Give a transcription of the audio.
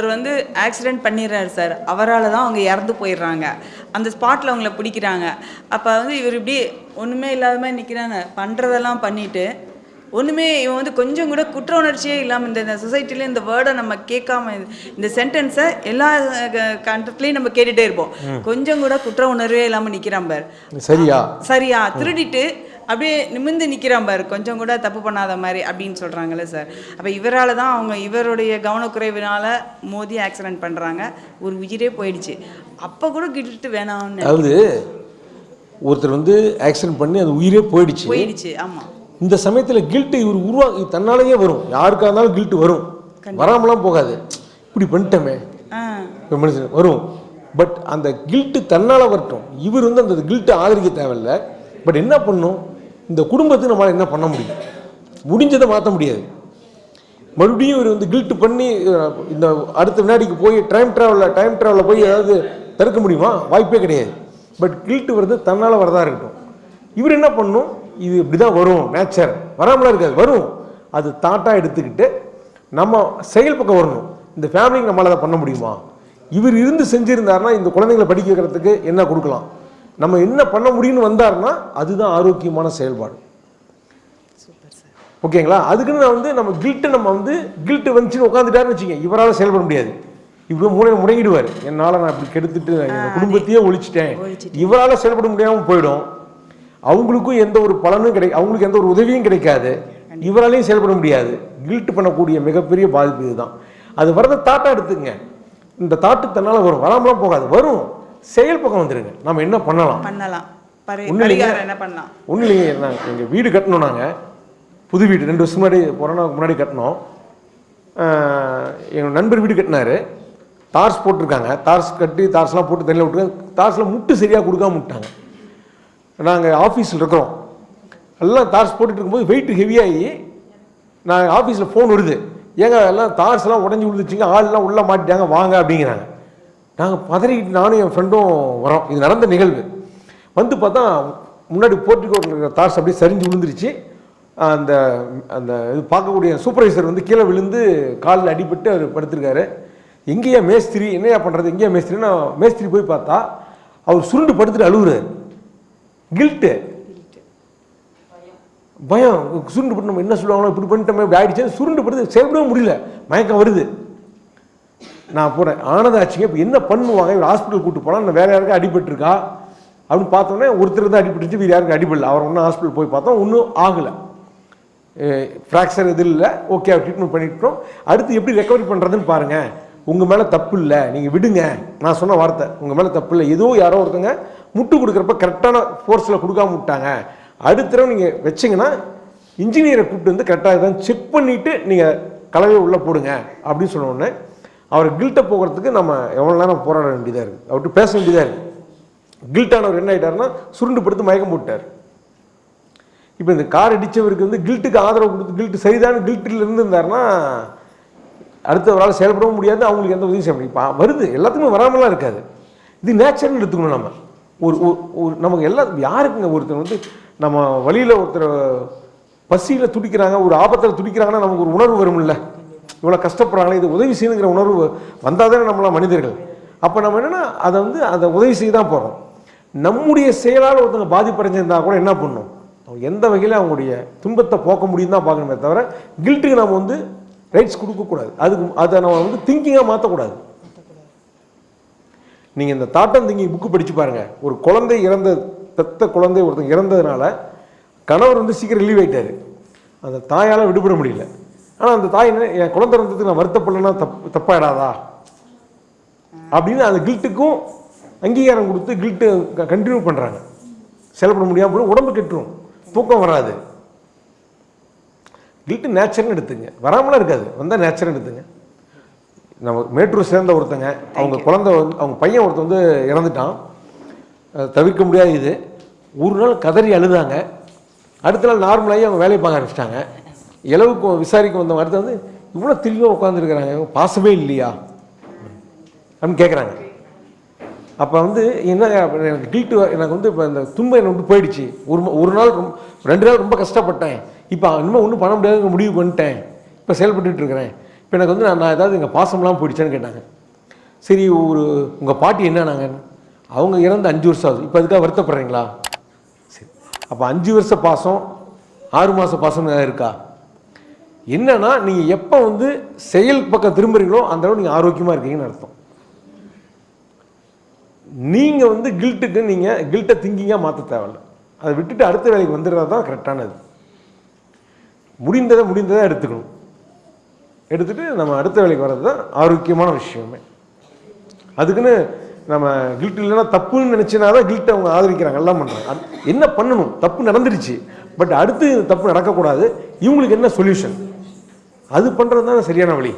ஒருத்தர் வந்து ஆக்சிடென்ட் பண்ணிடுறாரு சார். அவரால் தான் அவங்க இறந்து போயிடுறாங்க. அந்த ஸ்பாட்டில் அவங்கள பிடிக்கிறாங்க. அப்போ வந்து இவர் இப்படி ஒன்றுமே இல்லாத மாதிரி நிற்கிறாங்க பண்ணுறதெல்லாம் பண்ணிட்டு ஒன்றுமே இவன் வந்து கொஞ்சம் கூட குற்ற உணர்ச்சியே இல்லாமல் இந்த இந்த சொசைட்டில இந்த வேர்டை நம்ம கேட்காம இந்த- இந்த சென்டென்ஸை எல்லா கண்டத்துலேயும் நம்ம கேட்டுகிட்டே இருப்போம். கொஞ்சம் கூட குற்ற உணர்வே இல்லாமல் நிற்கிறான் பார். சரியா? சரியா? திருடிட்டு அப்படியே நிமிர்ந்து நிற்கிறான் பாரு. கொஞ்சம் கூட தப்பு பண்ணாத மாதிரி அப்படின்னு சொல்கிறாங்கல்ல சார். அப்போ இவரால் தான் அவங்க இவருடைய கவனக்குறைவினால மோதி ஆக்சிடென்ட் பண்ணுறாங்க ஒரு உயிரே போயிடுச்சு. அப்போ கூட கிட்டு வேணாம்னு அதாவது ஒருத்தர் வந்து ஆக்சிடென்ட் பண்ணி அது உயிரே போயிடுச்சு. போயிடுச்சு ஆமாம் இந்த சமயத்தில் கில்ட்டு இவர் உருவா தன்னாலேயே வரும். யாருக்கா இருந்தாலும் கில்ட்டு வரும். வராமலாம் போகாது. இப்படி பண்ணிட்டோமே. மனுஷன் வரும். பட் அந்த கில்ட்டு தன்னால் வரட்டும். இவர் வந்து அந்த கில்ட்டை ஆதரிக்க தேவையில்ல. பட் என்ன பண்ணும்? இந்த குடும்பத்துக்கு நம்மளால் என்ன பண்ண முடியும்? முடிஞ்சதை மாற்ற முடியாது. மறுபடியும் இவர் வந்து கில்ட்டு பண்ணி இந்த அடுத்த வினாடிக்கு போய் டைம் ட்ராவலில் டைம் ட்ராவலில் போய் ஏதாவது தடுக்க முடியுமா? வாய்ப்பே கிடையாது. பட் கில்ட்டு வருது தன்னால் வரதா இருக்கட்டும். இவர் என்ன பண்ணும்? இது இப்படி தான் வரும் நேச்சர் வராமலாம் இருக்காது வரும். அது தாட்டாக எடுத்துக்கிட்டு நம்ம செயல் பக்கம் வரணும். இந்த ஃபேமிலிக்கு நம்மளால் அதை பண்ண முடியுமா? இவர் இருந்து செஞ்சுருந்தாருன்னா இந்த குழந்தைங்களை படிக்க வைக்கிறதுக்கு என்ன கொடுக்கலாம்? நம்ம என்ன பண்ண முடியும்னு வந்தாருன்னா அதுதான் ஆரோக்கியமான செயல்பாடு. ஓகேங்களா? அதுக்குன்னு நான் வந்து நம்ம கில்ட்டு நம்ம வந்து கில்ட்டு வந்துச்சுன்னு உட்காந்துட்டாருன்னு வச்சுங்க இவரால் செயல்பட முடியாது. இவ்வளோ மூலையில் முடங்கிடுவார். என்னால் நான் இப்படி கெடுத்துட்டு என் குடும்பத்தையே ஒழிச்சிட்டேன். இவரால் செயல்பட முடியாமல் போயிடும். அவங்களுக்கும் எந்த ஒரு பலனும் கிடை அவங்களுக்கு எந்த ஒரு உதவியும் கிடைக்காது. இவராலையும் செயல்பட முடியாது. கில்ட் பண்ணக்கூடிய மிகப்பெரிய பாதிப்பு இதுதான். அது வரத தாட்டா எடுத்துங்க. இந்த தாட்டு தன்னால் வரும். வராமலாம் போகாது. வரும். செயல் பக்கம் வந்துருங்க. நம்ம என்ன பண்ணலாம்? பண்ணலாம். என்ன பண்ணலாம்? ஒன்றும் இல்லைங்க நாங்கள் எங்கள் வீடு கட்டணும் நாங்கள் புது வீடு ரெண்டு வருஷம் முன்னாடி கொரோனாவுக்கு முன்னாடி கட்டினோம். எங்கள் நண்பர் வீடு கட்டினாரு. தார்ஸ் போட்டிருக்காங்க. தார்ஸ் கட்டி தார்ஸ்லாம் போட்டு தண்ணியில் விட்டுருக்காங்க. தார்ஸில் முட்டு சரியாக கொடுக்காம விட்டாங்க. நாங்கள் ஆஃபீஸில் இருக்கிறோம். எல்லாம் தார்ஸ் போட்டுட்டு இருக்கும்போது வெயிட் ஹெவியாகி நான் ஆஃபீஸில் ஃபோன் வருது. ஏங்க எல்லாம் தார்ஸ் எல்லாம் உடஞ்சி விழுந்துச்சுங்க. ஆள்லாம் உள்ளே மாட்டிட்டாங்க. வாங்க அப்படிங்கிறாங்க. நாங்கள் பதறிக்கிட்டு நானும் என் ஃப்ரெண்டும் வரோம் இது நடந்த நிகழ்வு. வந்து பார்த்தா முன்னாடி போர்ட்டிகோ இருக்கிற தார்ஸ் அப்படியே சரிஞ்சு விழுந்துருச்சு. அந்த அந்த இது பார்க்கக்கூடிய சூப்பர்வைசர் வந்து கீழே விழுந்து காலில் அடிபட்டு அவர் படுத்திருக்காரு. எங்கேயா மேஸ்திரி என்னையா பண்ணுறது எங்கேயா மேஸ்திரின்னா மேஸ்திரி போய் பார்த்தா அவர் சுருண்டு படுத்துட்டு அழுகுறாரு கில்ட்டு பயம். சுருண்டு பட்டு நம்ம என்ன சொல்லுவாங்களோ இப்படி பண்ணிட்டோமே இப்படி ஆயிடுச்சு சுருண்டு படுத்து செயல்படவே முடியல. மயக்கம் வருது. நான் போகிறேன் ஆனதாச்சுங்க இப்போ என்ன பண்ணுவாங்க? இவர் ஹாஸ்பிட்டல் கூட்டு போனால் நான் யாருக்கும் அடிபட்டுருக்கா? அப்படின்னு பார்த்தோன்னே ஒருத்தர் தான் அடிபட்டுச்சு வேறு யாருக்கும் அடிபடல. அவர் ஒன்றும் ஹாஸ்பிட்டல் போய் பார்த்தோம். ஒன்றும் ஆகலை. ஃப்ராக்சர் எதுவும் இல்லை. ஓகே ட்ரீட்மெண்ட் பண்ணிட்டோம். அடுத்து எப்படி ரெக்கவரி பண்ணுறதுன்னு பாருங்கள் உங்கள் மேலே தப்பு இல்லை. நீங்கள் விடுங்க. நான் சொன்ன வார்த்தை. உங்கள் மேலே தப்பு இல்லை. ஏதோ யாரோ ஒருத்தங்க முட்டு கொடுக்குறப்ப கரெக்டான ஃபோர்ஸில் கொடுக்காம விட்டாங்க. அடுத்த தடவை நீங்கள் வச்சிங்கன்னா இன்ஜினியரை கூப்பிட்டு வந்து கரெக்டாக தான் செக் பண்ணிவிட்டு நீங்கள் கலவையை உள்ளே போடுங்க. அப்படின்னு சொன்ன உடனே அவர் கில்ட்டை போகிறதுக்கு நம்ம எவ்வளோ நேரம் போராட வேண்டியதாக இருக்குது அவர்கிட்ட பேச வேண்டியதாக இருக்குது கில்ட்டானவர் என்ன ஆகிட்டார்னா சுருண்டு படுத்து மயக்கம் போட்டார். இப்போ இந்த கார் அடித்தவருக்கு வந்து கில்ட்டுக்கு ஆதரவு கொடுத்து கில்ட்டு சரிதான் கில்ட்டில் இருந்திருந்தார்னா அடுத்தவரால் செயல்படவும் முடியாது அவங்களுக்கு எந்த உதவியும் செய்ய முடியும் இப்போ வருது எல்லாத்துக்குமே வராமலாம் இருக்காது. இது நேச்சுரல் எடுத்துக்கணும் நம்ம. ஒரு ஒரு- ஒரு நமக்கு எல்லா யாருக்குங்க ஒருத்தர் வந்து நம்ம வழியில் ஒருத்தர் பசியில் துடிக்கிறாங்க ஒரு ஆபத்தில் துடிக்கிறாங்கன்னா நமக்கு ஒரு உணர்வு வரும்ல. இவ்வளோ கஷ்டப்படுறாங்களே இது உதவி செய்யணுங்கிற உணர்வு வந்தால் தானே நம்மளாம் மனிதர்கள். அப்போ நம்ம என்னென்னா அதை வந்து அதை உதவி செய்ய தான் போகிறோம் நம்முடைய செயலால் ஒருத்தங்க பாதிப்படைஞ்சிருந்தா கூட என்ன பண்ணும்? அவங்க எந்த வகையில் அவங்களுடைய துன்பத்தை போக்க முடியும் தான் பார்க்கணுமே தவிர கில்ட்டுக்கு நம்ம வந்து ரைட்ஸ் கொடுக்கக்கூடாது அதுக்கு அதை நம்ம வந்து திங்கிங்காக மாற்றக்கூடாது நீங்கள் இந்த தாட்டம் திங்கிங் புக்கு படித்து பாருங்கள் ஒரு குழந்தை இறந்த பெத்த குழந்தை ஒருத்தங்க இறந்ததுனால கணவர் வந்து சீக்கிரம் ரிலீவ் ஆகிட்டார் அந்த தாயால் விடுபட முடியல. ஆனால் அந்த தாய் என்ன என் குழந்தை இறந்ததுக்கு நான் வருத்தப்படலைன்னா தப்பு தப்பாயிடாதா? அப்படின்னு அந்த கில்ட்டுக்கும் அங்கீகாரம் கொடுத்து கில்ட்டு கண்டினியூ பண்ணுறாங்க செயல்பட முடியாமல் போய் உடம்பு கெட்டுரும். தூக்கம் வராது. கில்ட்டு நேச்சர்னு எடுத்துங்க. வராமலாம் இருக்காது. வந்தால் நேச்சர்னு எடுத்துங்க. நம்ம மேட்டூர் சேர்ந்த ஒருத்தங்க அவங்க குழந்தை வந்து அவங்க பையன் ஒருத்தன் வந்து இறந்துட்டான். தவிர்க்க முடியாத. இது ஒரு நாள் கதறி அழுதாங்க. அடுத்த நாள் நார்மலாகி அவங்க வேலையை பார்க்க ஆரம்பிச்சிட்டாங்க. இளவுக்கு விசாரிக்க வந்த மாதிரி வந்து இவ்வளோ தெளிவாக உட்காந்துருக்குறாங்க பாசமே இல்லையா? அப்படின்னு கேட்குறாங்க அப்போ வந்து என்ன எனக்கு டீட்டு எனக்கு வந்து இப்போ இந்த துன்பம் என்னை விட்டு போயிடுச்சு. ஒரு ஒரு நாள் ரொம்ப ரெண்டு நாள் ரொம்ப கஷ்டப்பட்டேன். இப்போ இனிமேல் ஒன்றும் பண்ண முடியாது முடிவு பண்ணிட்டேன். இப்போ செயல்பட்டு இருக்கிறேன். இப்போ எனக்கு வந்து நான் நான் ஏதாவது எங்கள் பாசம்லாம் போயிடுச்சேன்னு கேட்டாங்க. சரி ஒரு உங்கள் பாட்டி என்னன்னாங்க? அவங்க இறந்து அஞ்சு வருஷம் ஆகுது. இப்போ அதுக்காக வருத்தப்படுறீங்களா? சரி. அப்போ அஞ்சு வருஷ பாசம் ஆறு மாத பாசம் ஏதாவது இருக்கா? என்னன்னா நீங்கள் எப்போ வந்து செயல் பக்கம் திரும்புறீங்களோ அந்த அளவு நீங்கள் ஆரோக்கியமாக இருக்கீங்கன்னு அர்த்தம். நீங்கள் வந்து கில்ட்டுக்கு நீங்கள் கில்ட்டை திங்கிங்காக மாற்ற தேவையில்ல. அதை விட்டுட்டு அடுத்த வேலைக்கு வந்துடுறது தான் கரெக்டானது முடிந்ததை முடிந்ததை எடுத்துக்கணும். எடுத்துட்டு நம்ம அடுத்த வேலைக்கு வர்றது தான் ஆரோக்கியமான விஷயமே. அதுக்குன்னு நம்ம கில்ட் இல்லைன்னா தப்புன்னு நினச்சினா தான் கில்ட்டை அவங்க ஆதரிக்கிறாங்க எல்லாம் பண்ணுறாங்க என்ன பண்ணணும்? தப்பு நடந்துருச்சு. பட் அடுத்து தப்பு நடக்கக்கூடாது. இவங்களுக்கு என்ன சொல்யூஷன் அது பண்ணுறது தான் சரியான வழி.